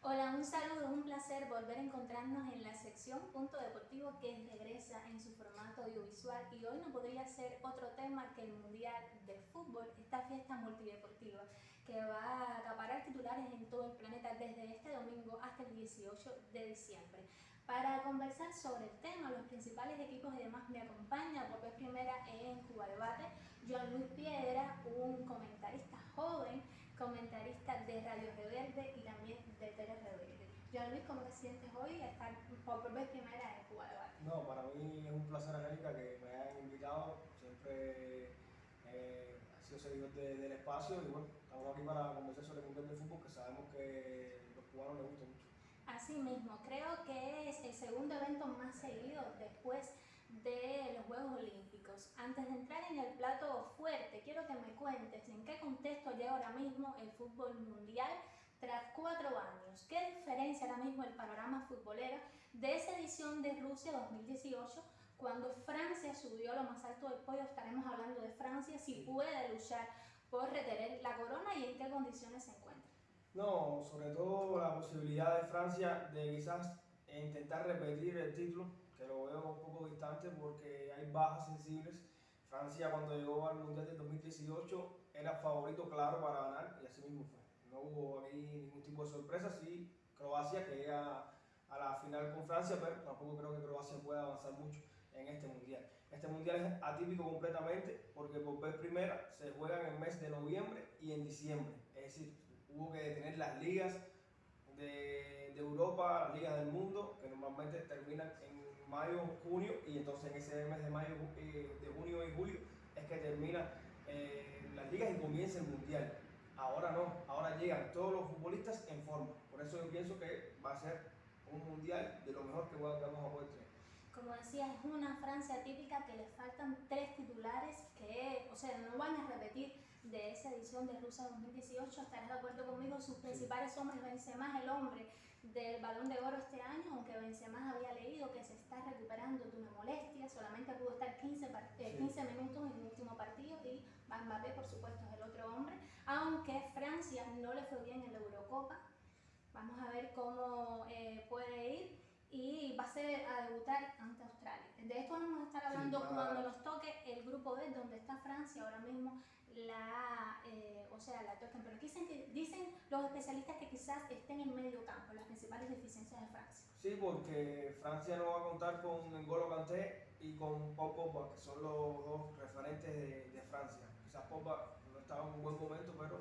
Hola, un saludo, un placer volver a encontrarnos en la sección Punto Deportivo que regresa en su formato audiovisual y hoy no podría ser otro tema que el Mundial de Fútbol, esta fiesta multideportiva que va a acaparar titulares en todo el planeta desde este domingo hasta el 18 de diciembre. Para conversar sobre el tema, los principales equipos y demás me acompañan por vez primera en Cuba Debate, Joan Luis Piedra, un comentarista joven, comentarista de Radio Reverde y también de Tele Reverde. Joan Luis, ¿cómo te sientes hoy a estar por vez primera en Cuba Debate? No, para mí es un placer, Angélica, que me hayan invitado. Siempre eh, ha sido seguidor del espacio y bueno, estamos aquí para conversar sobre el Mundial de Fútbol que sabemos que los cubanos les gusta mucho. Así mismo, creo que es el segundo evento más seguido después de los Juegos Olímpicos. Antes de entrar en el plato fuerte, quiero que me cuentes en qué contexto llega ahora mismo el fútbol mundial tras cuatro años. ¿Qué diferencia ahora mismo el panorama futbolero de esa edición de Rusia 2018 cuando Francia subió a lo más alto del podio? Estaremos hablando de Francia, si puede luchar por retener la corona y en qué condiciones se encuentra. No, sobre todo la posibilidad de Francia de quizás intentar repetir el título, que lo veo un poco distante porque hay bajas sensibles. Francia cuando llegó al Mundial del 2018 era favorito claro para ganar y así mismo fue. No hubo aquí ningún tipo de sorpresa, sí Croacia que llega a la final con Francia, pero tampoco creo que Croacia pueda avanzar mucho en este mundial. Este mundial es atípico completamente porque por vez primera se juega en el mes de noviembre y en diciembre. Es decir, hubo que detener las ligas de, Europa, las ligas del mundo, que normalmente terminan en mayo, junio, y entonces en ese mes de mayo, eh, de junio y julio es que terminan eh, las ligas y comienza el mundial. Ahora no, ahora llegan todos los futbolistas en forma. Por eso yo pienso que va a ser un mundial de lo mejor que vamos a poder tener. Como decía, es una Francia típica que le faltan tres titulares que, o sea, no van a repetir de esa edición de Rusia 2018. Estarás de acuerdo conmigo, sus principales hombres, Benzema el hombre del Balón de Oro este año, aunque Benzema que se está recuperando de una molestia, solamente pudo estar 15, 15 eh, minutos en el último partido y Mbappé, por supuesto, es el otro hombre, aunque Francia no le fue bien en la Eurocopa. Vamos a ver cómo eh, puede ir y va a ser a debutar ante Australia. De esto vamos a estar hablando cuando nos toque el grupo B, donde está Francia ahora mismo, la, eh, o sea, la tocan. Pero dicen, que, dicen los especialistas que quizás estén en medio campo, las principales deficiencias de Francia. Sí, porque Francia no va a contar con N'Golo Kanté y con Paul Pogba, que son los dos referentes de, Francia. Quizás Pogba no estaba en un buen momento, pero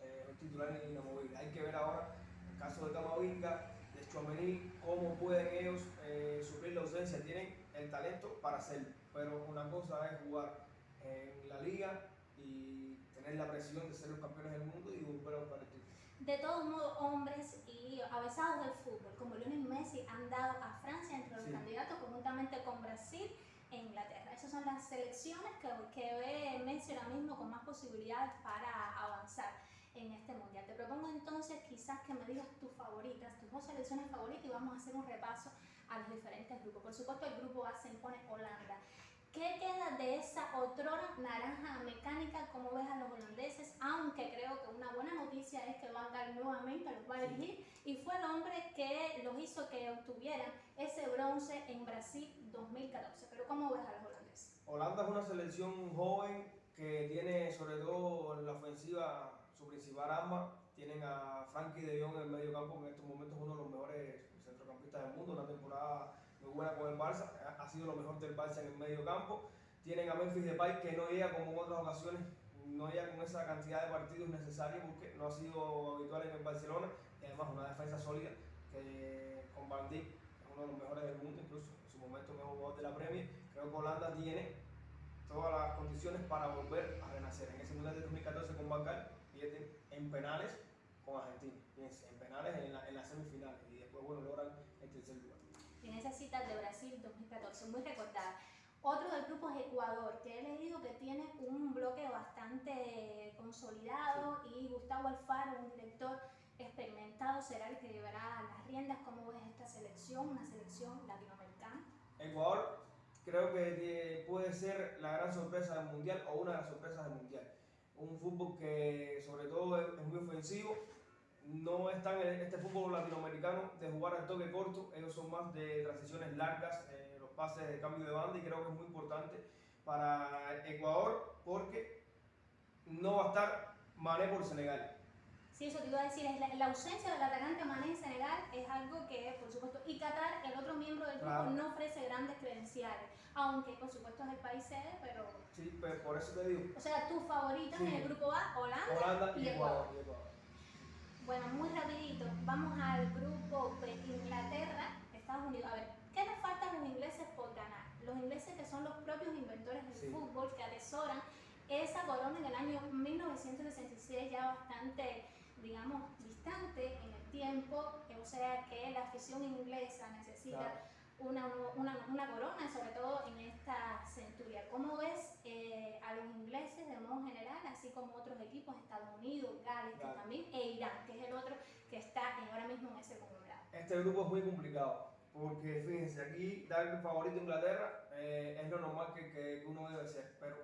eh, es titular inamovible. Hay que ver ahora el caso de Camavinga, de Chouameni, cómo pueden ellos eh, sufrir la ausencia. Tienen el talento para hacerlo, pero una cosa es jugar en la liga y tener la presión de ser los campeones del mundo y volver a el. De todos modos, hombres y avesados del fútbol, como Lionel Messi, han dado a Francia entre los candidatos, conjuntamente con Brasil e Inglaterra. Esas son las selecciones que, que ve Messi ahora mismo con más posibilidades para avanzar en este mundial. Te propongo entonces quizás que me digas tus favoritas, tus dos selecciones favoritas y vamos a hacer un repaso a los diferentes grupos. Por supuesto el grupo A se impone Holanda. ¿Qué queda de esa otrora naranja mecánica? como ves a los holandeses? Aunque creo que una buena noticia es que Van Gaal nuevamente los va a elegir y fue el hombre que los hizo que obtuvieran ese bronce en Brasil 2014. Pero ¿cómo ves a los holandeses? Holanda es una selección joven que tiene sobre todo en la ofensiva su principal arma. Tienen a Frankie de Jong en el medio campo, en estos momentos uno de los mejores centrocampistas del mundo, una temporada buena con el Barça, ha sido lo mejor del Barça en el medio campo. Tienen a Memphis Depay que no llega como en otras ocasiones, no llega con esa cantidad de partidos necesarios porque no ha sido habitual en el Barcelona y además una defensa sólida que con Van Dijk uno de los mejores del mundo, incluso en su momento mejor jugador de la Premier. Creo que Holanda tiene todas las condiciones para volver a renacer. En ese Mundial de 2014 con pierden en penales con Argentina, en penales en la, en semifinal y después bueno, logran. En esa cita de Brasil 2014, muy recordada. Otro del grupo es Ecuador, que he leído que tiene un bloque bastante consolidado y Gustavo Alfaro, un director experimentado, será el que llevará las riendas. ¿Cómo ves esta selección, una selección latinoamericana? Ecuador creo que puede ser la gran sorpresa del Mundial o una de las sorpresas del Mundial. Un fútbol que sobre todo es muy ofensivo, no están en este fútbol latinoamericano de jugar al toque corto, ellos son más de transiciones largas, eh, los pases de cambio de banda y creo que es muy importante para Ecuador porque no va a estar Mané por Senegal. Sí, eso te iba a decir, es la, ausencia del atacante Mané en Senegal es algo que, por supuesto, y Qatar, el otro miembro del grupo, no ofrece grandes credenciales, aunque por supuesto es el país sede, pero... Sí, pero por eso te digo. O sea, tus favoritas en el grupo A, Holanda, y, Ecuador. Bueno, muy rapidito, vamos al grupo de Inglaterra, Estados Unidos. A ver, ¿qué les falta a los ingleses por ganar? Los ingleses que son los propios inventores del fútbol, que atesoran esa corona en el año 1966 ya bastante digamos, distante en el tiempo, o sea que la afición inglesa necesita una, una, una, corona, sobre todo en esta centuria. ¿Cómo ves eh, a los ingleses de modo general, así como otros equipos, Estados Unidos, Gales también, e Irán, que es el otro que está ahora mismo en ese conglomerado? Este grupo es muy complicado, porque fíjense, aquí dar el favorito a Inglaterra eh, es lo normal que, que uno debe ser, pero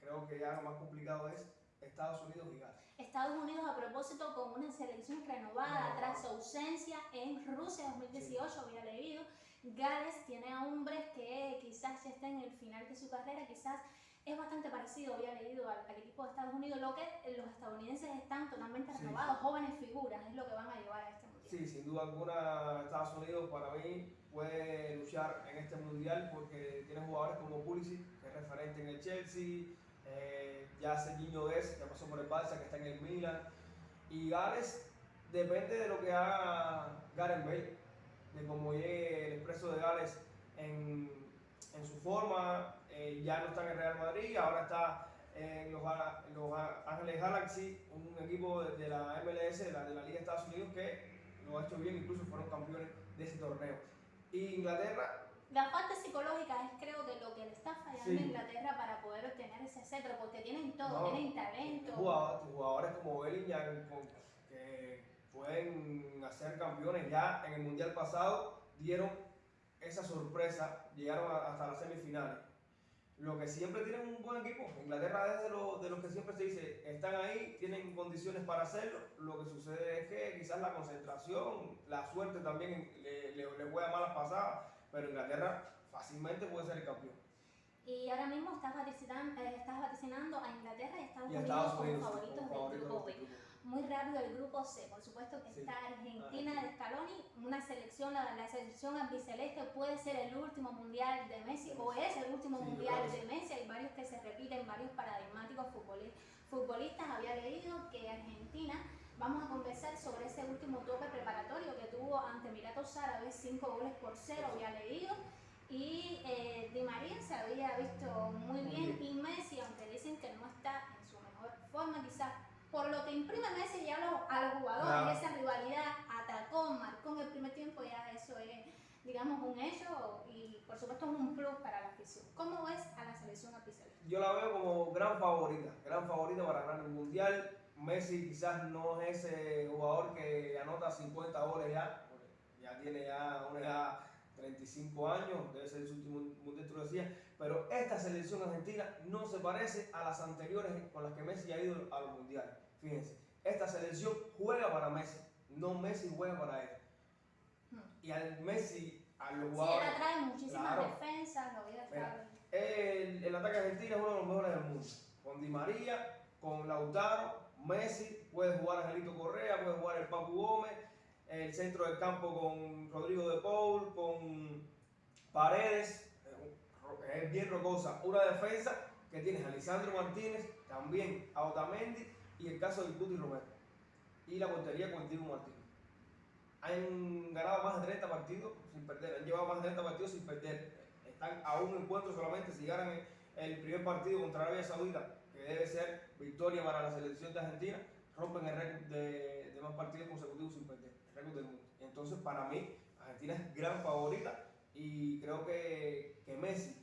creo que ya lo más complicado es Estados Unidos y Gales. Estados Unidos a propósito con una selección renovada tras su ausencia en Rusia 2018, había leído. Gales tiene a hombres que quizás ya estén en el final de su carrera, quizás es bastante parecido, había leído al, equipo de Estados Unidos, lo que los estadounidenses están totalmente renovados, jóvenes figuras, es lo que van a llevar a este mundial. Sí, sin duda alguna Estados Unidos para mí puede luchar en este mundial porque tiene jugadores como Pulisic, que es referente en el Chelsea, eh, ya hace niño es, ya pasó por el Barça, que está en el Milan. Y Gales depende de lo que haga Gareth Bale, de cómo llegue el expreso de Gales en, en su forma. Eh, ya no está en el Real Madrid, ahora está en los, los Ángeles Galaxy, un equipo de, la MLS, de la, de la Liga de Estados Unidos, que lo ha hecho bien, incluso fueron campeones de ese torneo. Y Inglaterra la parte psicológica es creo que lo que le está fallando a Inglaterra para poder obtener ese cetro, porque tienen todo, tienen talento. Jugadores, como Bellingham que pueden hacer campeones ya en el Mundial pasado, dieron esa sorpresa, llegaron hasta las semifinales. Lo que siempre tienen un buen equipo, Inglaterra es de, de los que siempre se dice, están ahí, tienen condiciones para hacerlo, lo que sucede es que quizás la concentración, la suerte también le, le, le juega malas pasadas, pero Inglaterra fácilmente puede ser el campeón. Y ahora mismo estás vaticinando, eh, estás vaticinando a Inglaterra y Estados, Unidos, como favoritos del grupo B. Muy rápido el grupo C, por supuesto que está Argentina de Scaloni, una selección, la, la, selección albiceleste puede ser el último mundial de Messi o es el último mundial de Messi, hay varios que se repiten, varios paradigmáticos futbolistas, había leído que Argentina Vamos a conversar sobre ese último tope preparatorio que tuvo ante Emiratos Árabes, 5 goles por 0, había leído. Y eh, Di María se había visto muy bien. y Messi, aunque dicen que no está en su mejor forma, quizás por lo que imprime Messi ya a los jugadores, esa rivalidad, atacó, marcó en el primer tiempo, ya eso es, digamos, un hecho y por supuesto es un plus para la afición. ¿Cómo ves a la selección artificial? Yo la veo como gran favorita, gran favorita para ganar el Mundial. Messi quizás no es ese jugador que anota 50 goles ya, ya tiene ya una edad 35 años, debe ser su último mundial, tú lo decías, pero esta selección argentina no se parece a las anteriores con las que Messi ha ido a los mundiales. Fíjense, esta selección juega para Messi, no Messi juega para él. Hmm. Y al Messi, a los jugadores. Sí, él atrae muchísimas defensas, lo a el, el ataque argentino es uno de los mejores del mundo. Con Di María, con Lautaro, Messi, puede jugar Angelito Correa, puede jugar el Papu Gómez, el centro del campo con Rodrigo de Paul, con Paredes, es bien rocosa. Una defensa que tienes a Martínez, también a Otamendi y el caso de Guti Romero. Y la portería con Diego Martínez. Han ganado más de 30 partidos sin perder, han llevado más de 30 partidos sin perder. Están a un encuentro solamente si ganan el primer partido contra Arabia Saudita debe ser victoria para la selección de Argentina, rompen el récord de, más partidos consecutivos sin perder. Entonces, para mí, Argentina es gran favorita y creo que, que Messi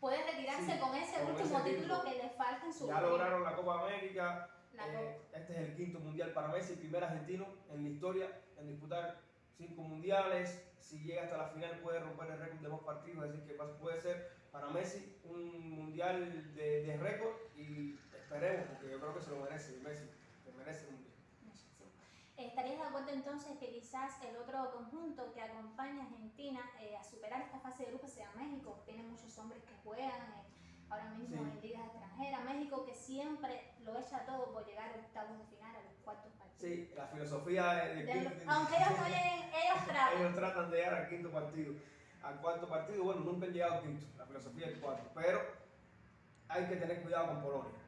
puede retirarse con ese último título que le falta en su Ya lograron la Copa América. Eh, este es el quinto mundial para Messi, primer argentino en la historia en disputar cinco mundiales. Si llega hasta la final puede romper el récord de más partidos, es decir, que puede ser para Messi un mundial de, de récord y esperemos, porque yo creo que se lo merece, Messi, que merece un mundial. ¿Estarías de acuerdo entonces que quizás el otro conjunto que acompaña a Argentina eh, a superar esta fase de grupo sea México? Tiene muchos hombres que juegan eh, ahora mismo en ligas extranjeras. México que siempre lo echa todo por llegar a octavos de final, a los cuartos partidos. Sí, la filosofía de, de, Aunque ellos no lleguen, ellos tratan. ellos tratan de llegar al quinto partido. Al cuarto partido, bueno, nunca han llegado al quinto, la filosofía del cuarto. Pero hay que tener cuidado con Polonia.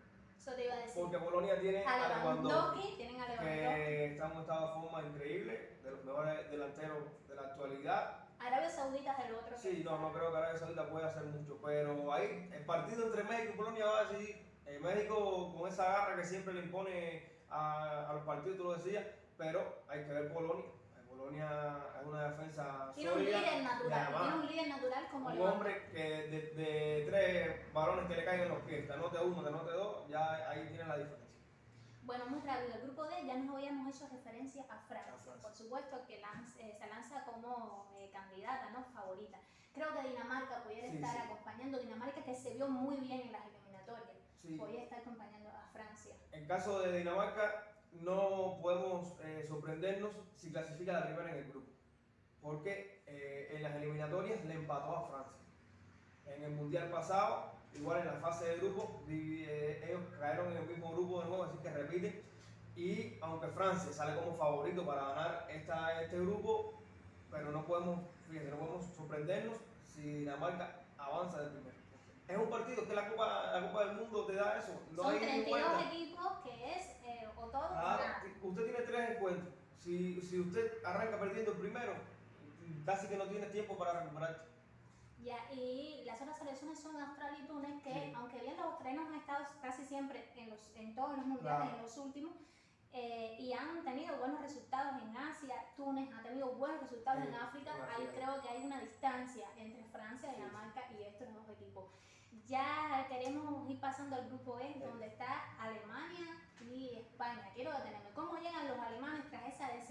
Eso te iba a decir. Porque Polonia tiene a Lewandowski, tienen a que está en un estado de forma increíble, de los mejores delanteros de la actualidad. Arabia Saudita es el otro. Sí, no, no creo que Arabia Saudita pueda hacer mucho, pero ahí el partido entre México y Polonia va a decidir. Eh, México con esa garra que siempre le impone a, a los partidos, tú lo decías, pero hay que ver Polonia Polonia es una defensa tiene un líder natural, tiene un líder natural como un hombre que de, de, tres balones que le caen en los pies, te anote uno, te anote dos, ya ahí tiene la diferencia. Bueno, muy rápido, el grupo D ya nos habíamos hecho referencia a Francia, por supuesto que eh, se lanza como eh, candidata, ¿no? Favorita. Creo que Dinamarca pudiera estar acompañando, Dinamarca que se vio muy bien en las eliminatorias, podría estar acompañando a Francia. En caso de Dinamarca, no podemos eh, sorprendernos si clasifica la primera en el grupo, porque eh, en las eliminatorias le empató a Francia. En el mundial pasado, igual en la fase de grupo, eh, ellos cayeron en el mismo grupo de nuevo, así que repiten. Y aunque Francia sale como favorito para ganar esta, este grupo, pero no podemos, fíjense, no podemos sorprendernos si Dinamarca avanza de primero. Es un partido que la Copa, la Copa del Mundo te da eso. No Son 32 equipos que es usted tiene tres encuentros. Si, si usted arranca perdiendo el primero, casi que no tiene tiempo para recuperar. Ya, y las otras selecciones son Australia y Túnez, que aunque bien los australianos han estado casi siempre en, los, en todos los mundiales, en los últimos, eh, y han tenido buenos resultados en Asia, Túnez ha tenido buenos resultados en África, ahí creo que hay una distancia entre Francia, Dinamarca y estos dos equipos. Ya queremos ir pasando al grupo E, donde está Alemania y España. Quiero detenerme. ¿Cómo llegan los alemanes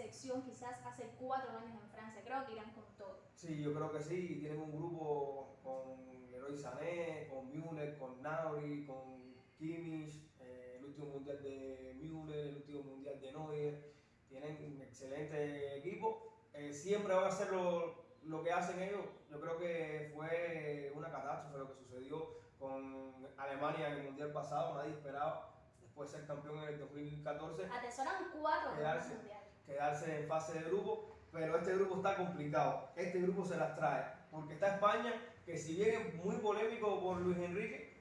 decepción quizás hace cuatro años en Francia? Creo que irán con todo. Sí, yo creo que sí. Tienen un grupo con Leroy Sané, con Müller, con Nauri, con Kimmich, eh, el último mundial de Müller, el último mundial de Neuer. Tienen un excelente equipo. Eh, siempre van a ser lo, lo que hacen ellos. Yo creo que fue una catástrofe lo que sucedió con Alemania en el mundial pasado. Nadie esperaba después ser campeón en el 2014. Atesoran cuatro quedarse, quedarse en fase de grupo, pero este grupo está complicado. Este grupo se las trae, porque está España, que si bien es muy polémico por Luis Enrique,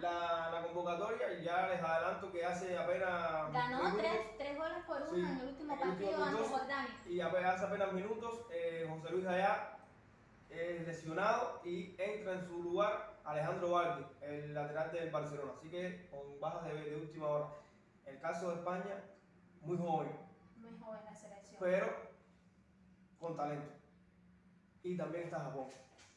la, la, convocatoria, ya les adelanto que hace apenas. Ganó tres, tres, goles por uno en el último partido ante Jordania. Y hace apenas minutos, eh, José Luis Allá es lesionado y entra en su lugar Alejandro Baldi, el lateral del Barcelona. Así que con bajas de, de, última hora. El caso de España, muy joven. Joven la selección. Pero con talento. Y también está Japón.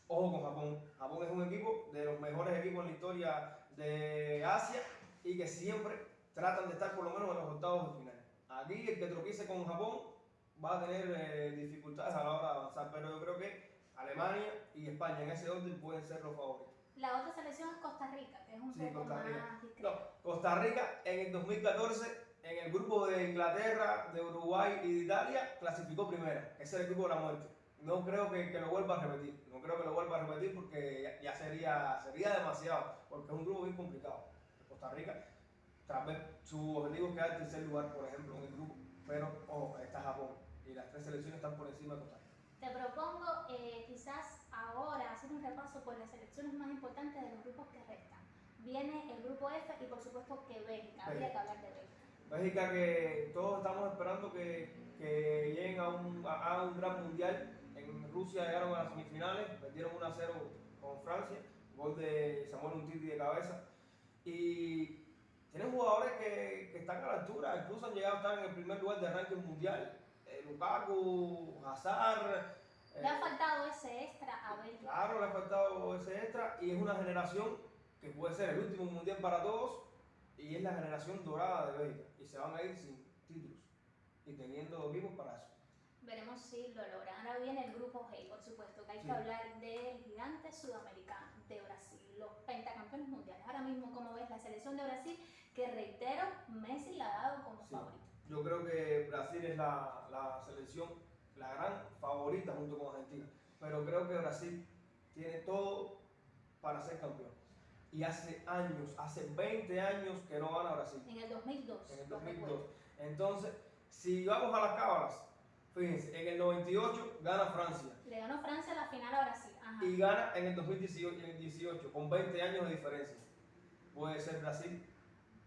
Ojo con Japón. Japón es un equipo de los mejores equipos en la historia de Asia y que siempre tratan de estar por lo menos en los octavos de final. Aquí el que tropiece con Japón va a tener eh, dificultades a la hora de avanzar, pero yo creo que Alemania y España en ese orden pueden ser los favoritos. La otra selección es Costa Rica, que es un poco Costa Rica. más No, Costa Rica en el 2014, en el grupo de Inglaterra, de Uruguay y de Italia, clasificó primera. Ese es el grupo de la muerte. No creo que, que, lo vuelva a repetir. No creo que lo vuelva a repetir porque ya, sería, sería demasiado. Porque es un grupo bien complicado. Costa Rica, tal vez su objetivo es quedar en tercer lugar, por ejemplo, en el grupo. Pero, ojo, está Japón. Y las tres selecciones están por encima de Costa Rica. Te propongo eh, quizás ahora hacer un repaso por las selecciones más importantes de los grupos que restan. Viene el grupo F y por supuesto que Bélgica, habría que hablar de Bélgica. Bélgica que todos estamos esperando que, que lleguen a un, a, un gran mundial. En Rusia llegaron a las semifinales, perdieron 1 a 0 con Francia, gol de Samuel Untiti de cabeza. Y tienen jugadores que, que, están a la altura, incluso han llegado a estar en el primer lugar de ranking mundial. Eh, Lukaku, Hazard, le ha faltado ese extra a Bélgica. Claro, le ha faltado ese extra y es una generación que puede ser el último mundial para todos y es la generación dorada de Bélgica y se van a ir sin títulos y teniendo vivos para eso. Veremos si lo logran. Ahora viene el grupo G, por supuesto, que hay que hablar del gigante sudamericano de Brasil, los pentacampeones mundiales. Ahora mismo, como ves, la selección de Brasil, que reitero, Messi la ha dado como favorito. Yo creo que Brasil es la, la selección, la gran favorita junto con Argentina. Pero creo que Brasil tiene todo para ser campeón. Y hace años, hace 20 años que no gana Brasil. En el 2002. En el lo 2002. recuerdo. Entonces, si vamos a las cábalas, fíjense, en el 98 gana Francia Le ganó Francia la final a Brasil. Ajá. y gana en el 2018, en el 18 con 20 años de diferencia. Puede ser Brasil,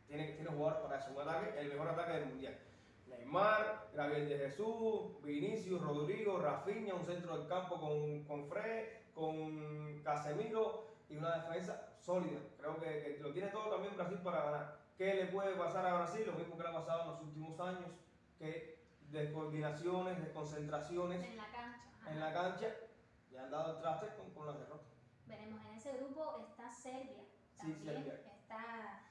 tiene, tiene jugadores para eso, un ataque, el mejor ataque del mundial. Neymar, Gabriel de Jesús, Vinicius, Rodrigo, Rafinha, un centro del campo con, con Fred, con Casemiro y una defensa sólida. Creo que, que lo tiene todo también Brasil para ganar. ¿Qué le puede pasar a Brasil? Lo mismo que le ha pasado en los últimos años, que descoordinaciones, desconcentraciones En la cancha. ajá. en la cancha le han dado el traste con, con las derrotas. Veremos, en ese grupo está Serbia. Sí, También Serbia. está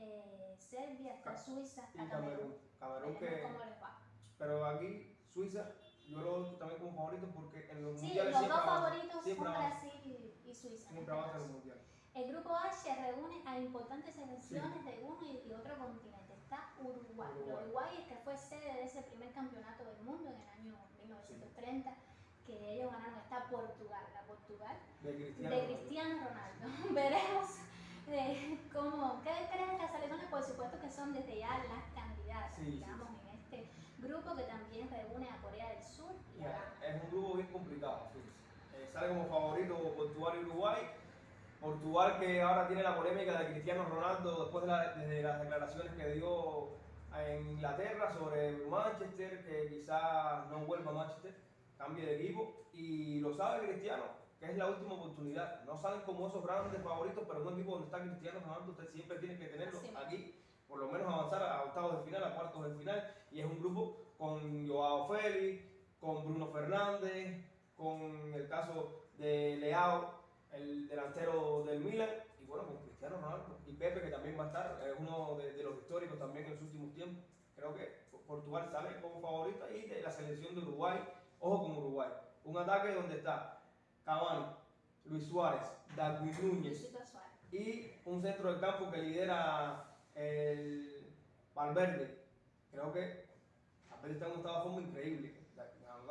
eh, Serbia, está Suiza, Y está Camerún. Camerún. Camerún que. cómo les va. Pero aquí, Suiza, yo lo también como favorito porque en los Sí, mundiales los dos favoritos son. Brasil y, y Suiza. Siempre caso. el mundial. El grupo H reúne a importantes selecciones de uno y, otro continente. Está Uruguay. Uruguay. Uruguay es que fue sede de ese primer campeonato del mundo en el año 1930, que ellos ganaron. Está Portugal, la Portugal De Cristiano. de Ronaldo. Cristiano Ronaldo. Veremos eh, cómo, ¿qué creen estas selecciones? Por supuesto que son desde ya las candidatas, Sí, sí, digamos, en este grupo que también reúne a Corea del Sur y a Ghana. Es un grupo bien complicado. Eh, sale como favorito Portugal y Uruguay. Portugal que ahora tiene la polémica de Cristiano Ronaldo después de, la- de las declaraciones que dio en Inglaterra sobre Manchester, que quizás no vuelva a Manchester, cambie de equipo. Y lo sabe Cristiano, que es la última oportunidad. No salen como esos grandes favoritos, pero un equipo donde está Cristiano Ronaldo, usted siempre tiene que tenerlo aquí, por lo menos avanzar a octavos de final, a cuartos de final. Y es un grupo con Joao Félix, con Bruno Fernández, con el caso de Leao, el delantero del Milan, y bueno, con Cristiano Ronaldo. Y Pepe, que también va a estar, es uno de, de los históricos también en los últimos tiempos. Creo que Portugal sale como favorita y de la selección de Uruguay, ojo con Uruguay. Un ataque donde está Cavani, Luis Suárez, Darwin Núñez, y un centro del campo que lidera el Valverde. Creo que Valverde está en un estado de forma increíble.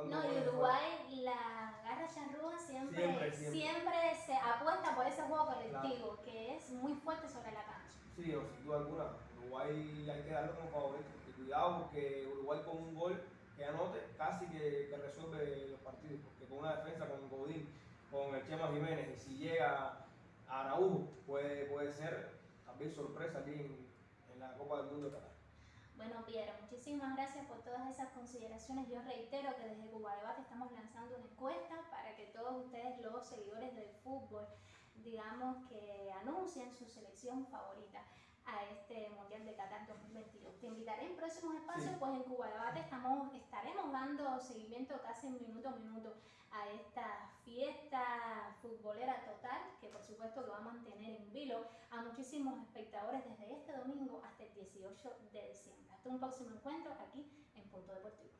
No, y Uruguay, la garra charrúa siempre, Siempre, siempre, siempre. se apuesta por ese juego colectivo, que es muy fuerte sobre la cancha. Sí, o sin duda alguna. Uruguay hay que darlo como favorito. Y cuidado porque Uruguay con un gol que anote casi que, que resuelve los partidos. Porque con una defensa con Godín, con el Chema Jiménez, y si llega a Araujo, puede, puede ser también sorpresa aquí en, en la Copa del Mundo de Qatar. Bueno, Piero, muchísimas gracias por todas esas consideraciones. Yo reitero que desde Cuba Debate estamos lanzando una encuesta para que todos ustedes, los seguidores del fútbol, digamos que anuncien su selección favorita a este Mundial de Qatar 2022. Te invitaré en próximos espacios, Sí. pues en Cuba Debate estamos, estaremos dando seguimiento casi minuto a minuto a esta fiesta futbolera total, que por supuesto que va a mantener en vilo a muchísimos espectadores desde este domingo hasta el 18 de diciembre. Hasta un próximo encuentro aquí en Punto Deportivo.